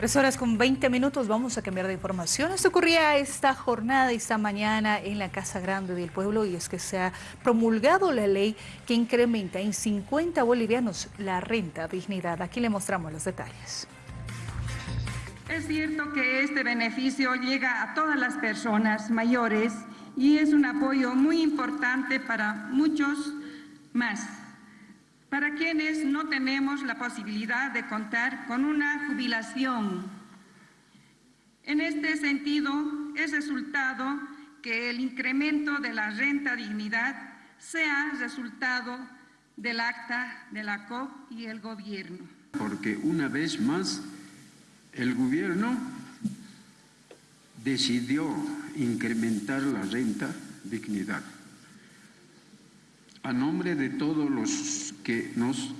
Tres horas con 20 minutos, vamos a cambiar de información. Esto ocurría esta jornada, esta mañana en la Casa Grande del Pueblo y es que se ha promulgado la ley que incrementa en 50 bolivianos la renta dignidad. Aquí le mostramos los detalles. Es cierto que este beneficio llega a todas las personas mayores y es un apoyo muy importante para muchos más para quienes no tenemos la posibilidad de contar con una jubilación. En este sentido, es resultado que el incremento de la renta dignidad sea resultado del acta de la COP y el gobierno. Porque una vez más el gobierno decidió incrementar la renta dignidad a nombre de todos los que nos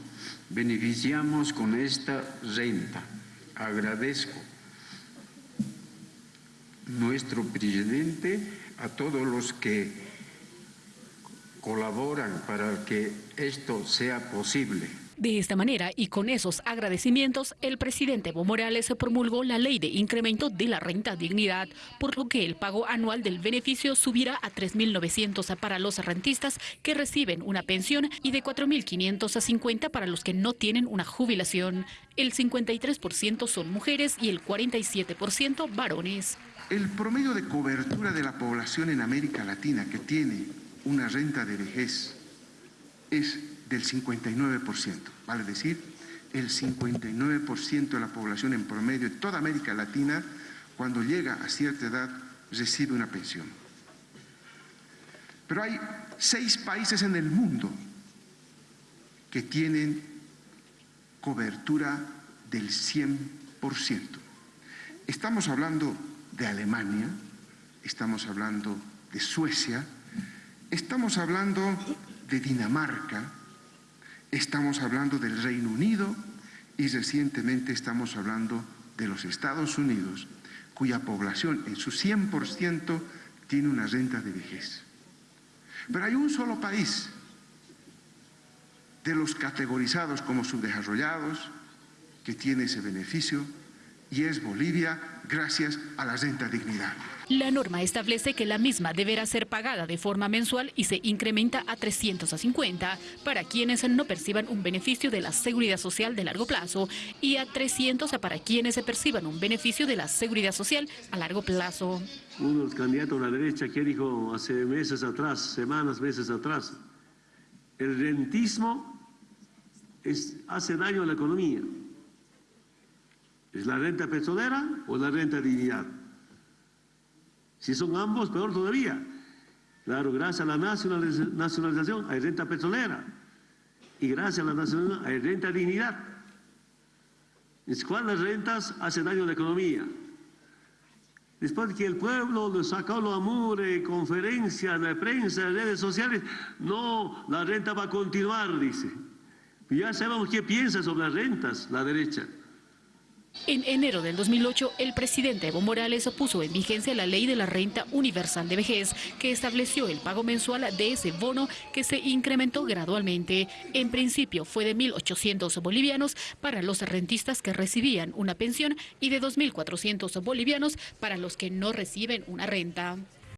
beneficiamos con esta renta, agradezco nuestro presidente, a todos los que colaboran para que esto sea posible. De esta manera y con esos agradecimientos, el presidente Evo Morales promulgó la ley de incremento de la renta dignidad, por lo que el pago anual del beneficio subirá a 3.900 para los rentistas que reciben una pensión y de 4.500 a 50 para los que no tienen una jubilación. El 53% son mujeres y el 47% varones. El promedio de cobertura de la población en América Latina que tiene una renta de vejez es del 59%, vale decir, el 59% de la población en promedio de toda América Latina, cuando llega a cierta edad, recibe una pensión. Pero hay seis países en el mundo que tienen cobertura del 100%. Estamos hablando de Alemania, estamos hablando de Suecia, estamos hablando de Dinamarca, estamos hablando del Reino Unido y recientemente estamos hablando de los Estados Unidos, cuya población en su 100% tiene una renta de vejez. Pero hay un solo país de los categorizados como subdesarrollados que tiene ese beneficio y es Bolivia gracias a la renta dignidad. La norma establece que la misma deberá ser pagada de forma mensual y se incrementa a 350 para quienes no perciban un beneficio de la seguridad social de largo plazo y a 300 para quienes se perciban un beneficio de la seguridad social a largo plazo. Uno de los candidatos a la derecha que dijo hace meses atrás, semanas, meses atrás, el rentismo es, hace daño a la economía. ¿Es la renta petrolera o la renta dignidad? Si son ambos, peor todavía. Claro, gracias a la nacionalización hay renta petrolera y gracias a la nacionalización hay renta dignidad. ¿Cuáles rentas hacen daño a la economía? Después de que el pueblo lo sacó los amores, conferencias, la prensa, redes sociales, no, la renta va a continuar, dice. Ya sabemos qué piensa sobre las rentas, la derecha. En enero del 2008, el presidente Evo Morales puso en vigencia la ley de la renta universal de vejez, que estableció el pago mensual de ese bono que se incrementó gradualmente. En principio fue de 1.800 bolivianos para los rentistas que recibían una pensión y de 2.400 bolivianos para los que no reciben una renta.